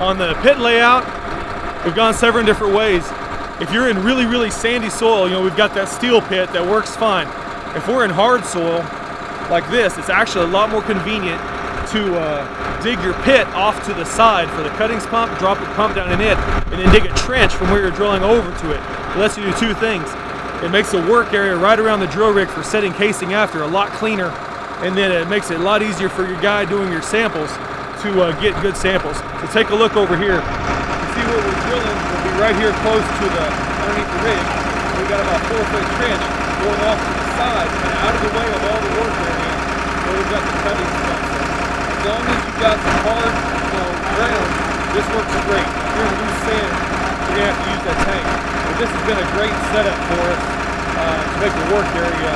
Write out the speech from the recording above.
On the pit layout, we've gone several different ways. If you're in really, really sandy soil, you know, we've got that steel pit that works fine. If we're in hard soil, like this, it's actually a lot more convenient to uh, dig your pit off to the side for the cuttings pump, drop the pump down in it, and then dig a trench from where you're drilling over to it. It lets you do two things. It makes the work area right around the drill rig for setting casing after a lot cleaner, and then it makes it a lot easier for your guy doing your samples to uh, get good samples. So take a look over here. You see where we're drilling, we'll be right here close to the, underneath the rig. We've got about four foot trench going off to the side, and out of the way of all the work area, where we've got the cutting stuff. As long as you've got some hard, you know, ground, this works great. If you're in loose sand, you're gonna have to use that tank. But this has been a great setup for us uh, to make the work area